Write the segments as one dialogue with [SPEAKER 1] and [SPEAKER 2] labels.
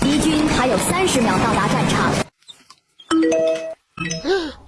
[SPEAKER 1] 敌军还有三十秒到达战场。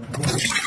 [SPEAKER 1] どうぞ。